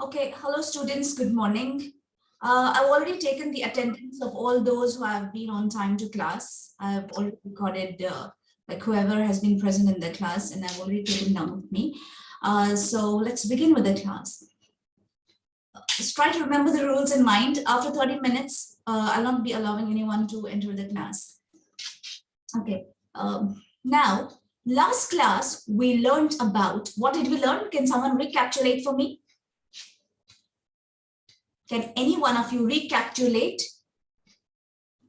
Okay, hello students, good morning. Uh, I've already taken the attendance of all those who have been on time to class. I've already recorded uh, like whoever has been present in the class and I've already taken down with me. Uh, so let's begin with the class. Just try to remember the rules in mind. After 30 minutes, uh, I'll not be allowing anyone to enter the class. Okay, um, now last class we learned about, what did we learn? Can someone recapitulate for me? Can any one of you recapitulate?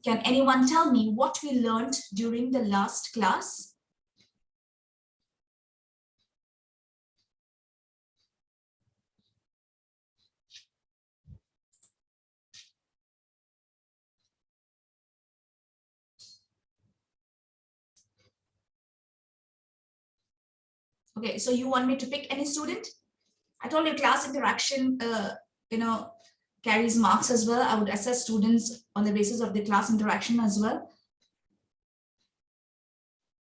Can anyone tell me what we learned during the last class? Okay, so you want me to pick any student? I told you class interaction, uh, you know, carries marks as well. I would assess students on the basis of the class interaction as well.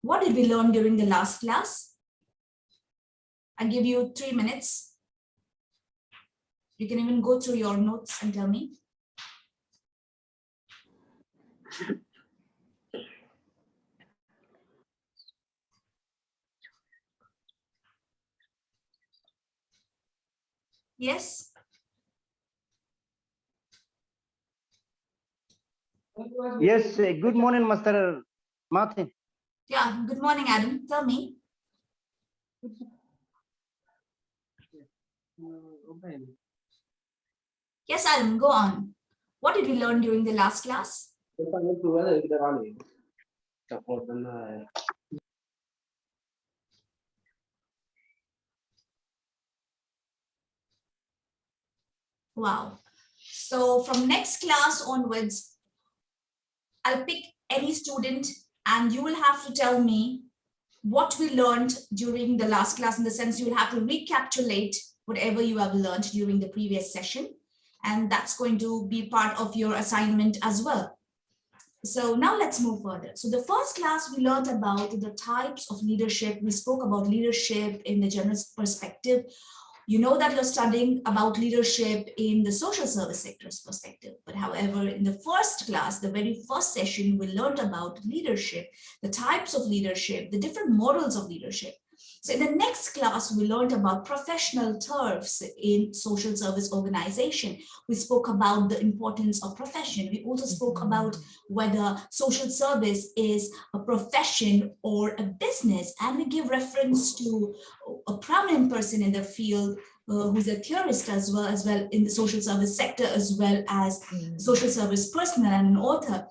What did we learn during the last class? I give you three minutes. You can even go through your notes and tell me. Yes. Yes, uh, good morning, Master Martin. Yeah, good morning, Adam. Tell me. Yes, Adam, go on. What did we learn during the last class? Wow. So from next class onwards, I'll pick any student and you will have to tell me what we learned during the last class in the sense you will have to recapitulate whatever you have learned during the previous session. And that's going to be part of your assignment as well. So now let's move further. So the first class we learned about the types of leadership. We spoke about leadership in the general perspective you know that you're studying about leadership in the social service sector's perspective. But however, in the first class, the very first session, we learned about leadership, the types of leadership, the different models of leadership. So in the next class, we learned about professional turfs in social service organization. We spoke about the importance of profession. We also spoke mm-hmm. about whether social service is a profession or a business. And we give reference to a prominent person in the field uh, who's a theorist as well, as well in the social service sector, as well as mm. social service personnel and an author,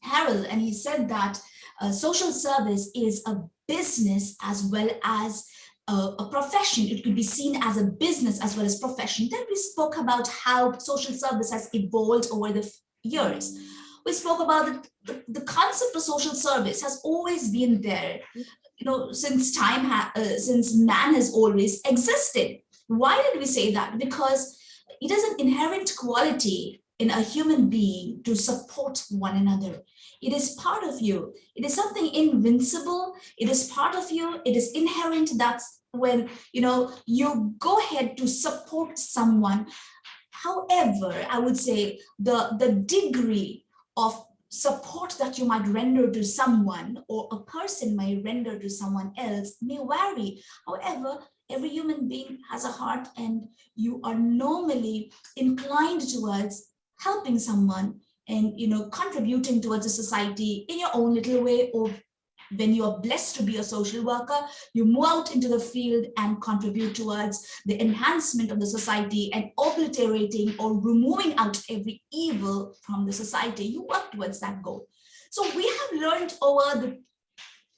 Harold. And he said that uh, social service is a business as well as a, profession. It could be seen as a business as well as profession. Then we spoke about how social service has evolved over the years. We spoke about the, the, the concept of social service has always been there, you know, since time, uh, since man has always existed. Why did we say that? Because it is an inherent quality in a human being to support one another. It is part of you. It is something invincible. It is part of you. It is inherent. That's when, you know, you go ahead to support someone. However, I would say the, the degree of support that you might render to someone or a person may render to someone else may vary. However, every human being has a heart and you are normally inclined towards helping someone and you know contributing towards a society in your own little way or when you are blessed to be a social worker, you move out into the field and contribute towards the enhancement of the society and obliterating or removing out every evil from the society. You work towards that goal. So we have learned over the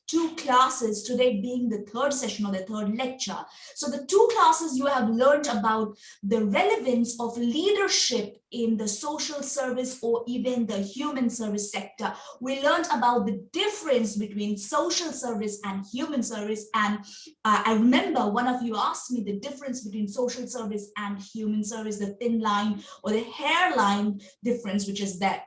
two classes, today being the third session or the third lecture. So the two classes you have learned about the relevance of leadership in the social service or even the human service sector. We learned about the difference between social service and human service. And uh, I remember one of you asked me the difference between social service and human service, the thin line or the hairline difference, which is that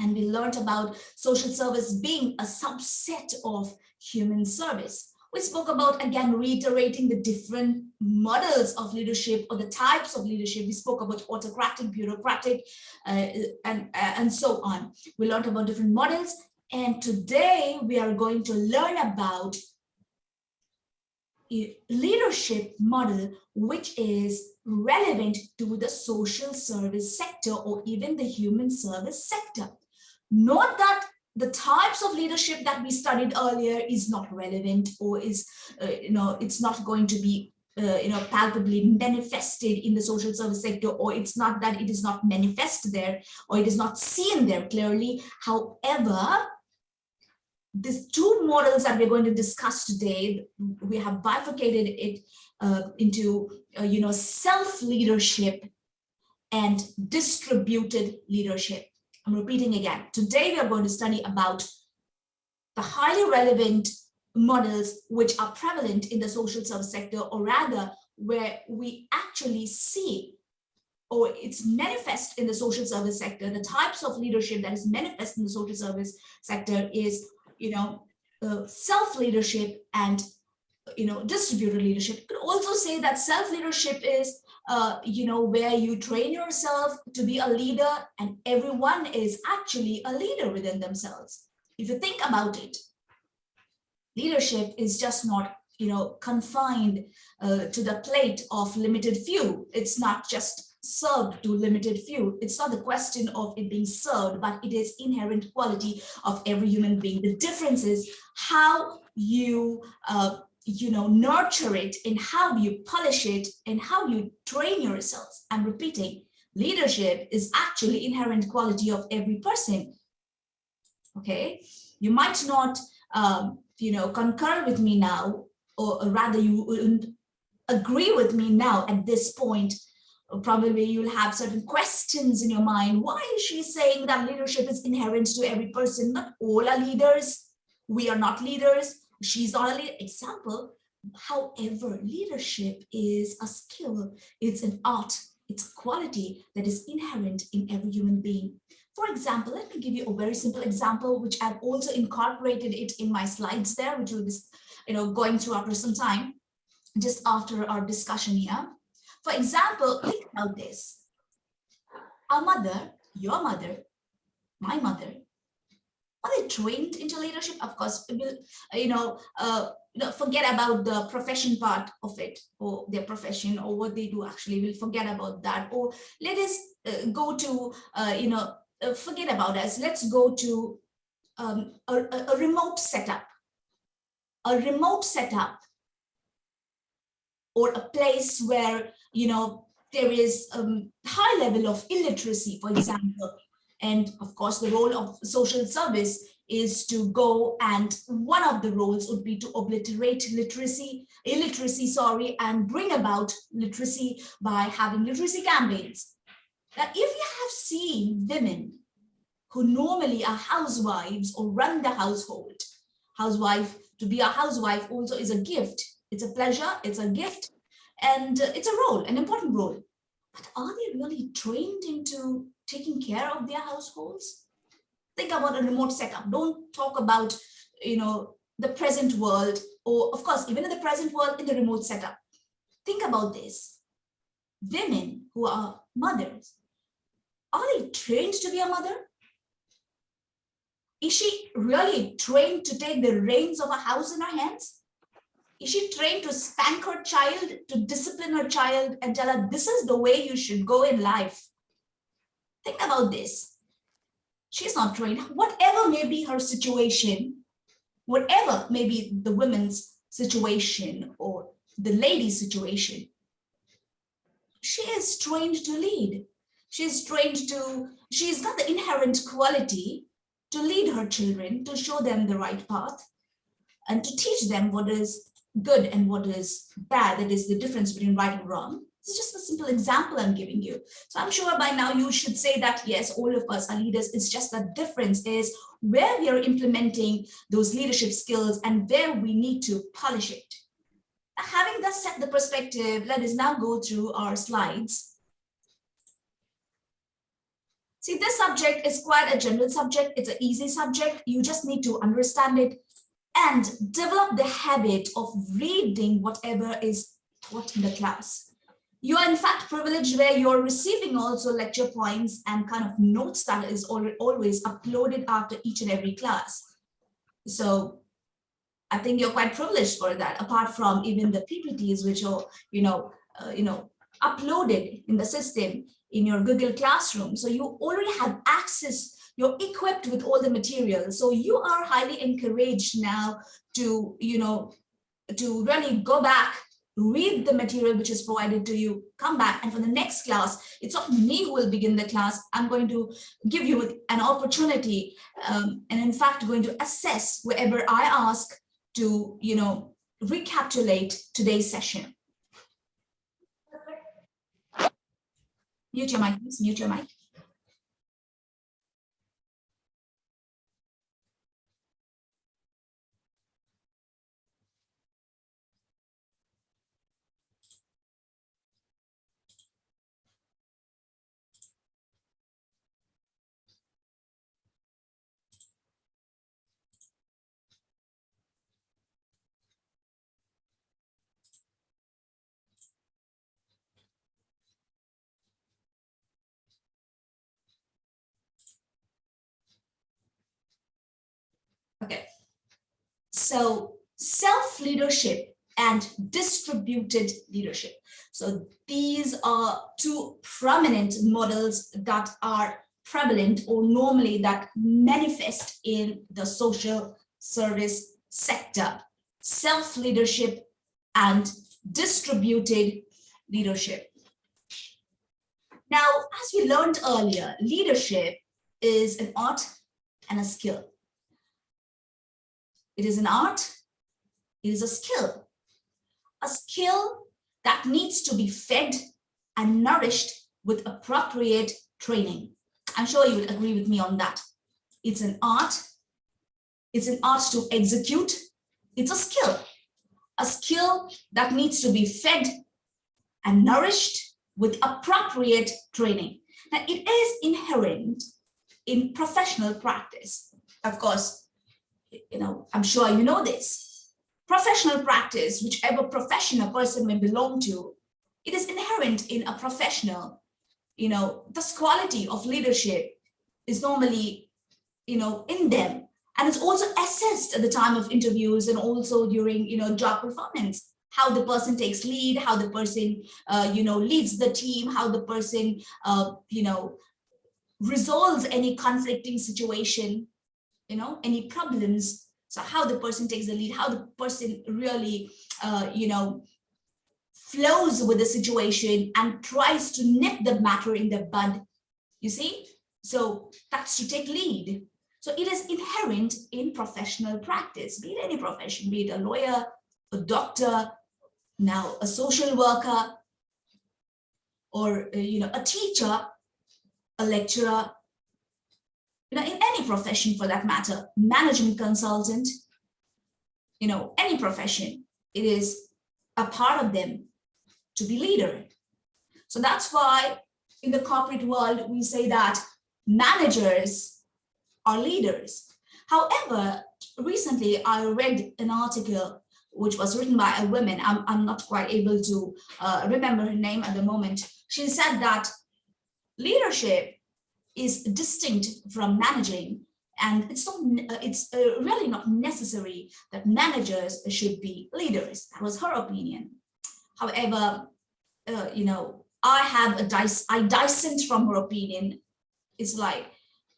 and we learned about social service being a subset of human service. We spoke about, again, reiterating the different models of leadership or the types of leadership. We spoke about autocratic, bureaucratic, uh, and, uh, and so on. We learned about different models. And today we are going to learn about a leadership model which is relevant to the social service sector or even the human service sector. Note that the types of leadership that we studied earlier is not relevant or is, uh, you know, it's not going to be, uh, you know, palpably manifested in the social service sector, or it's not that it is not manifest there, or it is not seen there clearly. However, these two models that we're going to discuss today, we have bifurcated it uh, into, uh, you know, self-leadership and distributed leadership. I'm repeating again. Today, we are going to study about the highly relevant models which are prevalent in the social service sector, or rather, where we actually see or it's manifest in the social service sector, the types of leadership that is manifest in the social service sector is, you know, uh, self-leadership and, you know, distributed leadership. You could also say that self-leadership is uh, you know, where you train yourself to be a leader and everyone is actually a leader within themselves. If you think about it, leadership is just not, you know, confined uh, to the plate of limited few. It's not just served to limited few. It's not the question of it being served, but it is inherent quality of every human being. The difference is how you uh, you know, nurture it and how you polish it and how you train yourselves. I'm repeating, leadership is actually inherent quality of every person. Okay, you might not, um, you know, concur with me now, or, or rather you wouldn't agree with me now at this point. Probably you'll have certain questions in your mind. Why is she saying that leadership is inherent to every person? Not all are leaders. We are not leaders she's not an example. However, leadership is a skill, it's an art, it's a quality that is inherent in every human being. For example, let me give you a very simple example, which I've also incorporated it in my slides there, which will be you know, going through after some time, just after our discussion here. For example, think about this. Our mother, your mother, my mother, are they trained into leadership? Of course, you know, uh, forget about the profession part of it or their profession or what they do actually. We'll forget about that. Or let us uh, go to, uh, you know, uh, forget about us. Let's go to um, a, a remote setup. A remote setup or a place where, you know, there is um, high level of illiteracy, for example, and of course, the role of social service is to go and one of the roles would be to obliterate literacy, illiteracy, sorry, and bring about literacy by having literacy campaigns. Now, if you have seen women who normally are housewives or run the household, housewife, to be a housewife also is a gift. It's a pleasure, it's a gift, and it's a role, an important role. But are they really trained into taking care of their households? Think about a remote setup. Don't talk about, you know, the present world or of course, even in the present world in the remote setup. Think about this. Women who are mothers, are they trained to be a mother? Is she really trained to take the reins of a house in her hands? Is she trained to spank her child, to discipline her child and tell her, this is the way you should go in life? Think about this. She's not trained. Whatever may be her situation, whatever may be the woman's situation or the lady's situation, she is trained to lead. She's trained to, she's got the inherent quality to lead her children, to show them the right path, and to teach them what is good and what is bad, that is the difference between right and wrong. It's just a simple example I'm giving you. So I'm sure by now you should say that, yes, all of us are leaders. It's just the difference is where we are implementing those leadership skills and where we need to polish it. Having thus set the perspective, let us now go through our slides. See, this subject is quite a general subject. It's an easy subject. You just need to understand it and develop the habit of reading whatever is taught in the class. You are in fact privileged where you're receiving also lecture points and kind of notes that is al- always uploaded after each and every class. So I think you're quite privileged for that, apart from even the PPTs, which are, you know, uh, you know, uploaded in the system in your Google Classroom. So you already have access, you're equipped with all the material. So you are highly encouraged now to, you know, to really go back, read the material which is provided to you, come back. And for the next class, it's not me who will begin the class. I'm going to give you an opportunity um, and in fact going to assess wherever I ask to, you know, recapitulate today's session. Mute your mic, please mute your mic. Okay. So self-leadership and distributed leadership. So these are two prominent models that are prevalent or normally that manifest in the social service sector. Self-leadership and distributed leadership. Now, as we learned earlier, leadership is an art and a skill. It is an art, it is a skill. A skill that needs to be fed and nourished with appropriate training. I'm sure you would agree with me on that. It's an art, it's an art to execute, it's a skill. A skill that needs to be fed and nourished with appropriate training. Now, it is inherent in professional practice. Of course, you know, I'm sure you know this. Professional practice, whichever profession a person may belong to, it is inherent in a professional. You know, this quality of leadership is normally, you know, in them. And it's also assessed at the time of interviews and also during, you know, job performance how the person takes lead, how the person, uh, you know, leads the team, how the person, uh, you know, resolves any conflicting situation, you know, any problems. So how the person takes the lead, how the person really, uh, you know, flows with the situation and tries to nip the matter in the bud. You see? So that's to take lead. So it is inherent in professional practice, be it any profession, be it a lawyer, a doctor, now a social worker, or uh, you know, a teacher, a lecturer, any profession for that matter, management consultant, you know, any profession, it is a part of them to be leader. So that's why in the corporate world, we say that managers are leaders. However, recently I read an article which was written by a woman. I'm, I'm not quite able to uh, remember her name at the moment. She said that leadership is distinct from managing. And it's not uh, it's uh, really not necessary that managers should be leaders. That was her opinion. However uh, you know i have a dice i dissent from her opinion. It's like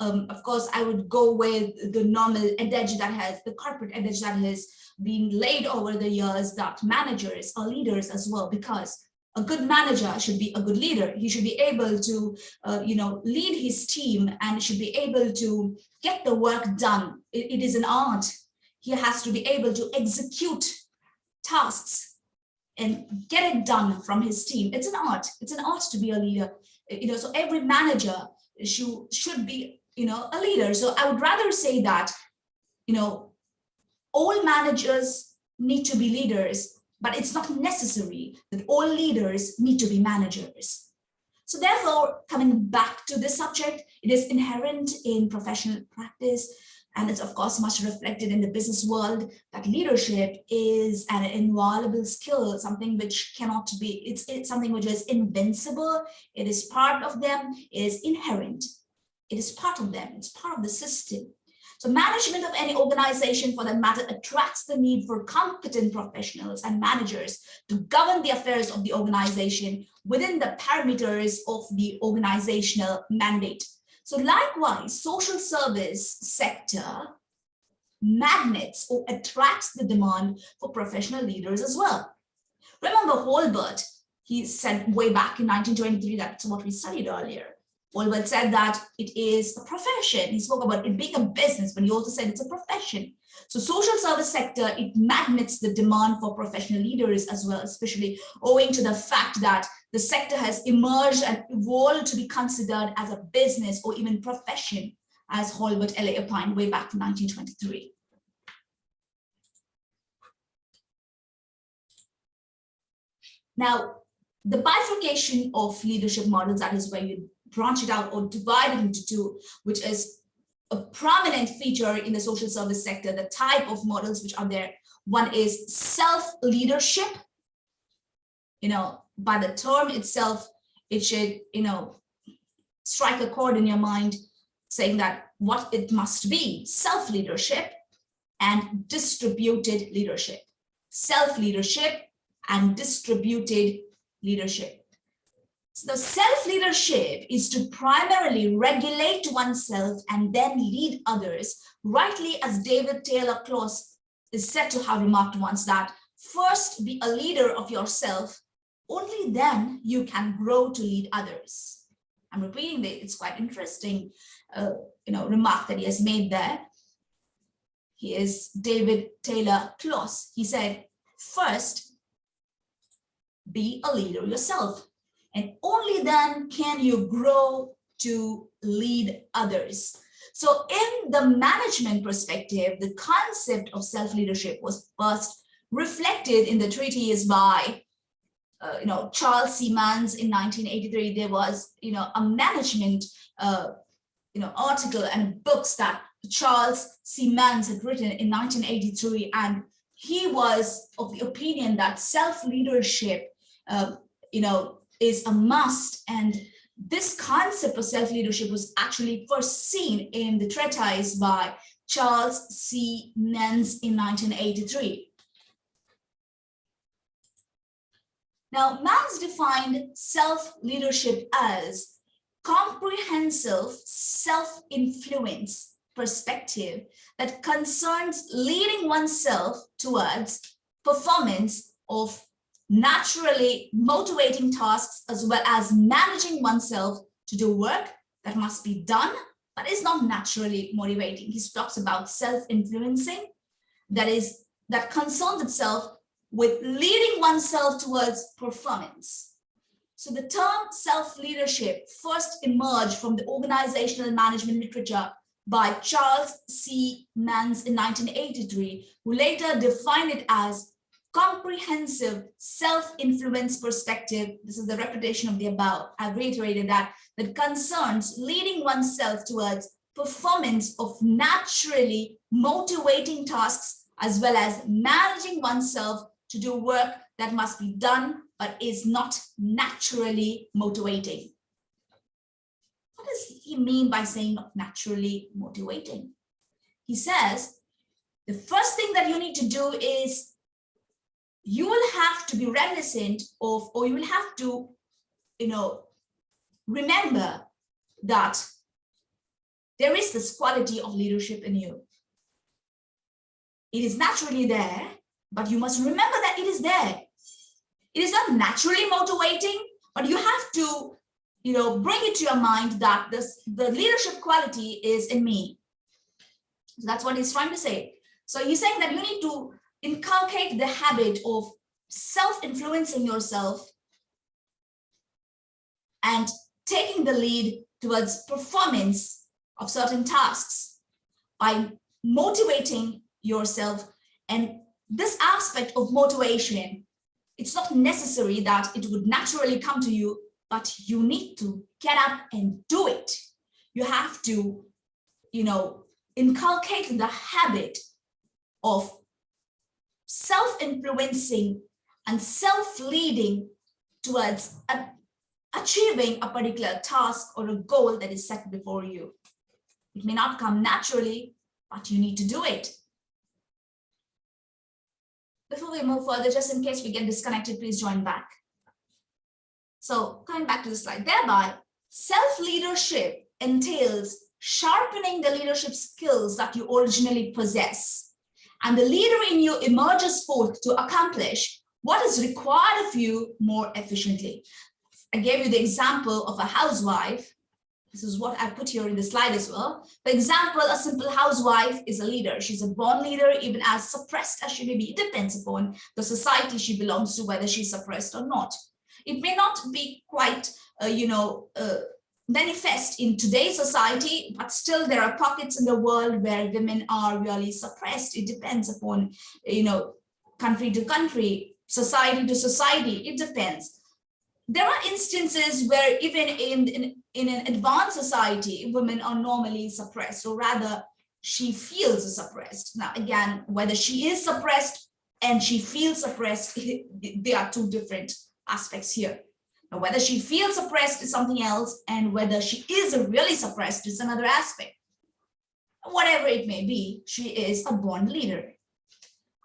um, of course i would go with the normal adage that has the corporate adage that has been laid over the years that managers are leaders as well because a good manager should be a good leader. He should be able to, uh, you know, lead his team and should be able to get the work done. It, it is an art. He has to be able to execute tasks and get it done from his team. It's an art. It's an art to be a leader. You know, so every manager should should be, you know, a leader. So I would rather say that, you know, all managers need to be leaders but it's not necessary that all leaders need to be managers. So therefore, coming back to this subject, it is inherent in professional practice And it's of course much reflected in the business world that leadership is an inviolable skill, something which cannot be, it's, it's something which is invincible. It is part of them, it is inherent. It is part of them, it's part of the system. So management of any organization for that matter attracts the need for competent professionals and managers to govern the affairs of the organization within the parameters of the organizational mandate. So likewise, social service sector magnets or attracts the demand for professional leaders as well. Remember Holbert, he said way back in 1923, that's what we studied earlier. Holbert said that it is a profession. He spoke about it being a business, but he also said it's a profession. So social service sector, it magnets the demand for professional leaders as well, especially owing to the fact that the sector has emerged and evolved to be considered as a business or even profession, as Holbert L.A. opined way back in 1923. Now, the bifurcation of leadership models, that is where you branch it out or divide it into two, which is a prominent feature in the social service sector, the type of models which are there. One is self-leadership. You know, by the term itself, it should, you know, strike a chord in your mind saying that what it must be, self-leadership and distributed leadership. Self-leadership and distributed leadership. So self-leadership is to primarily regulate oneself and then lead others, rightly as David Taylor Close is said to have remarked once that first be a leader of yourself, only then you can grow to lead others. I'm repeating that it's quite interesting, uh, you know, remark that he has made there. He is David Taylor Close. He said, first, be a leader yourself and only then can you grow to lead others. So in the management perspective, the concept of self-leadership was first reflected in the treatise by uh, you know, Charles. Manz in 1983, there was, you know, a management, uh, you know, article and books that Charles. Manz had written in 1983. And he was of the opinion that self-leadership, uh, you know, is a must. And this concept of self-leadership was actually first seen in the treatise by Charles C. Manz in 1983. Now, Manz defined self-leadership as comprehensive self-influence perspective that concerns leading oneself towards performance of naturally motivating tasks as well as managing oneself to do work that must be done but is not naturally motivating. He talks about self-influencing that is that concerns itself with leading oneself towards performance. So the term self-leadership first emerged from the organizational management literature by Charles C. Manz in 1983, who later defined it as comprehensive self-influence perspective, this is the repetition of the above, I've reiterated that, that concerns leading oneself towards performance of naturally motivating tasks, as well as managing oneself to do work that must be done, but is not naturally motivating. What does he mean by saying not naturally motivating? He says, the first thing that you need to do is you will have to be reminiscent of, or you will have to, you know, remember that there is this quality of leadership in you. It is naturally there, but you must remember that it is there. It is not naturally motivating, but you have to, you know, bring it to your mind that this the leadership quality is in me. So that's what he's trying to say. So he's saying that you need to inculcate the habit of self-influencing yourself and taking the lead towards performance of certain tasks by motivating yourself. And this aspect of motivation it's not necessary that it would naturally come to you but you need to get up and do it. You have to you know inculcate the habit of self-influencing and self-leading towards a- achieving a particular task or a goal that is set before you. It may not come naturally, but you need to do it. Before we move further, just in case we get disconnected, please join back. So coming back to the slide, thereby self-leadership entails sharpening the leadership skills that you originally possess. And the leader in you emerges forth to accomplish what is required of you more efficiently. I gave you the example of a housewife. This is what I put here in the slide as well. For example, a simple housewife is a leader. She's a born leader, even as suppressed as she may be. It depends upon the society she belongs to, whether she's suppressed or not. It may not be quite, uh, you know, uh, manifest in today's society, but still there are pockets in the world where women are really suppressed. It depends upon, you know, country to country, society to society, it depends. There are instances where even in, in, in an advanced society, women are normally suppressed, or rather she feels suppressed. Now, again, whether she is suppressed and she feels suppressed, they are two different aspects here. Now, whether she feels suppressed is something else, and whether she is really suppressed is another aspect. Whatever it may be, she is a born leader.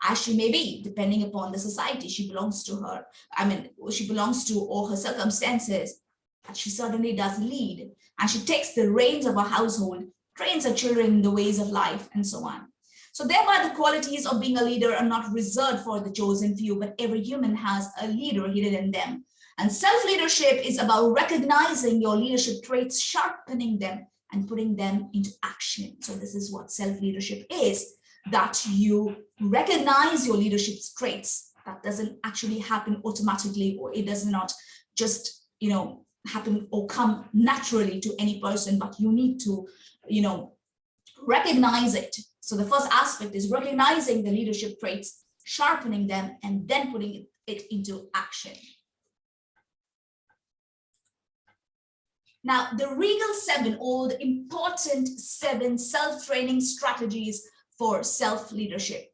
As she may be, depending upon the society she belongs to her, I mean, she belongs to or her circumstances, but she certainly does lead. And she takes the reins of her household, trains her children in the ways of life, and so on. So thereby the qualities of being a leader are not reserved for the chosen few, but every human has a leader hidden in them. And self-leadership is about recognizing your leadership traits, sharpening them and putting them into action. So this is what self-leadership is, that you recognize your leadership traits. That doesn't actually happen automatically, or it does not just, you know, happen or come naturally to any person, but you need to, you know, recognize it. So the first aspect is recognizing the leadership traits, sharpening them, and then putting it into action. Now, the Regal Seven, or the important seven self-training strategies for self-leadership.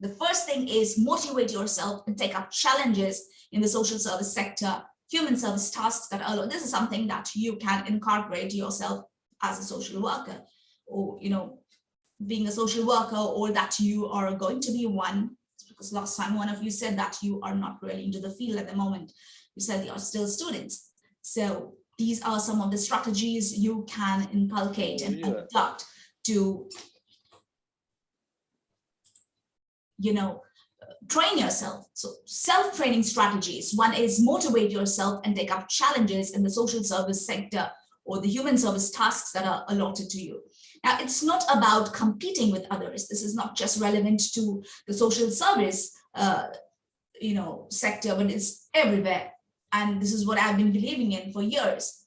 The first thing is motivate yourself and take up challenges in the social service sector, human service tasks that are, this is something that you can incorporate yourself as a social worker, or, you know, being a social worker, or that you are going to be one, because last time one of you said that you are not really into the field at the moment. You said you are still students. So these are some of the strategies you can inculcate and adopt to you know train yourself. So self-training strategies. One is motivate yourself and take up challenges in the social service sector or the human service tasks that are allotted to you. Now it's not about competing with others. This is not just relevant to the social service uh, you know sector but it's everywhere and this is what I've been believing in for years.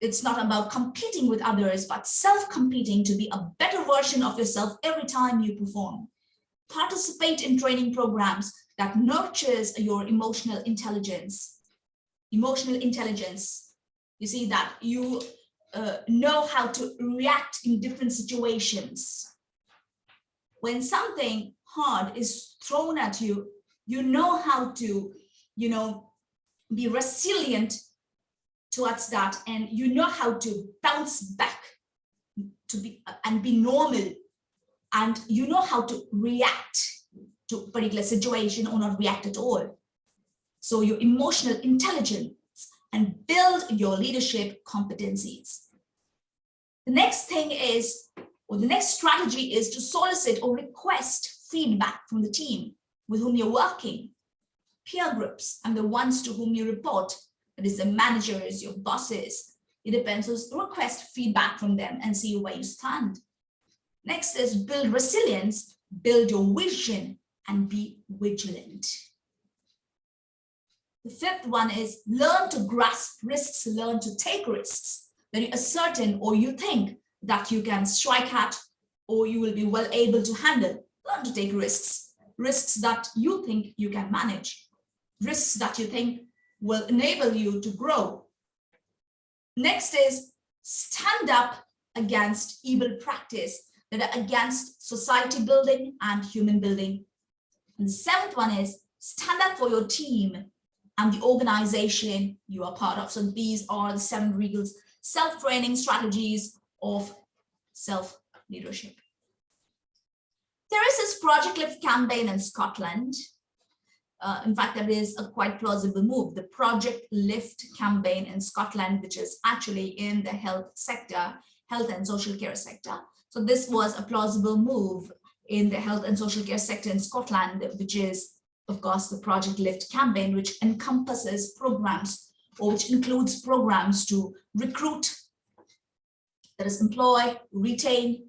It's not about competing with others, but self-competing to be a better version of yourself every time you perform. Participate in training programs that nurtures your emotional intelligence. Emotional intelligence, you see that you uh, know how to react in different situations. When something hard is thrown at you, you know how to, you know, be resilient towards that. And you know how to bounce back to be and be normal. And you know how to react to particular situation or not react at all. So your emotional intelligence and build your leadership competencies. The next thing is or the next strategy is to solicit or request feedback from the team with whom you're working peer groups and the ones to whom you report, that is the managers, your bosses. It depends, so request feedback from them and see where you stand. Next is build resilience, build your vision and be vigilant. The fifth one is learn to grasp risks, learn to take risks that you are certain or you think that you can strike at or you will be well able to handle. Learn to take risks, risks that you think you can manage risks that you think will enable you to grow. Next is stand up against evil practice. that are against society building and human building. And the seventh one is stand up for your team and the organization you are part of. So these are the seven regals, self-training strategies of self-leadership. There is this Project Lift campaign in Scotland. Uh, in fact, that is a quite plausible move. The Project Lift campaign in Scotland, which is actually in the health sector, health and social care sector. So this was a plausible move in the health and social care sector in Scotland, which is, of course, the Project Lift campaign, which encompasses programs or which includes programs to recruit, that is employ, retain,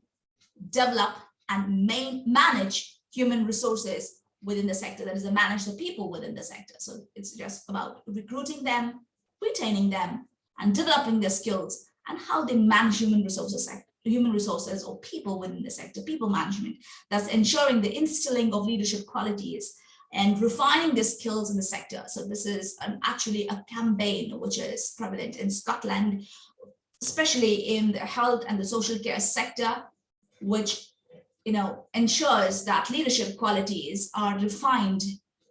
develop, and manage human resources within the sector, that is to manage the people within the sector. So it's just about recruiting them, retaining them, and developing their skills and how they manage human resources human resources or people within the sector, people management, that's ensuring the instilling of leadership qualities and refining the skills in the sector. So this is an, actually a campaign which is prevalent in Scotland, especially in the health and the social care sector, which you know ensures that leadership qualities are refined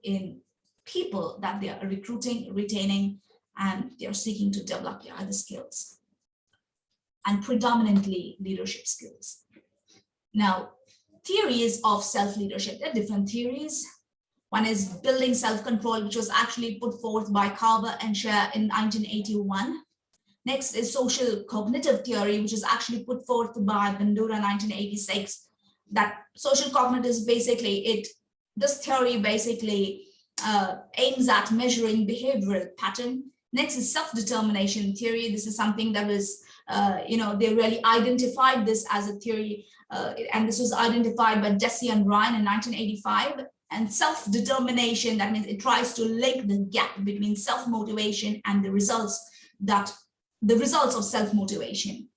in people that they are recruiting, retaining, and they are seeking to develop their other skills and predominantly leadership skills. Now, theories of self-leadership, there are different theories. One is building self-control, which was actually put forth by Carver and Scheier in 1981. Next is social cognitive theory, which is actually put forth by Bandura 1986. That social cognitive is basically it, this theory basically uh, aims at measuring behavioral pattern. Next is self-determination theory. This is something that was uh, you know, they really identified this as a theory, uh, and this was identified by Deci and Ryan in 1985. And self-determination, that means it tries to link the gap between self-motivation and the results that the results of self-motivation.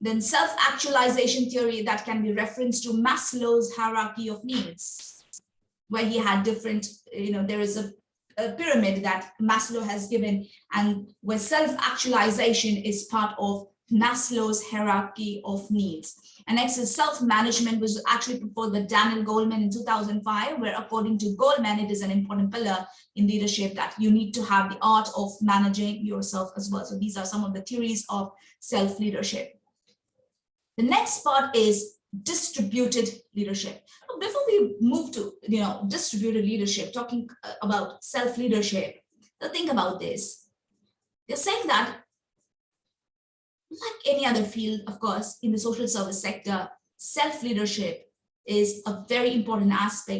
Then self-actualization theory that can be referenced to Maslow's hierarchy of needs, where he had different, you know, there is a a pyramid that Maslow has given and where self-actualization is part of Maslow's hierarchy of needs. And next is self-management, which was actually proposed by Daniel Goleman in 2005, where according to Goleman, it is an important pillar in leadership that you need to have the art of managing yourself as well. So these are some of the theories of self-leadership. The next part is distributed leadership. Before we move to, you know, distributed leadership, talking uh, about self-leadership, think about this. They're saying that like any other field, of course, in the social service sector, self-leadership is a very important aspect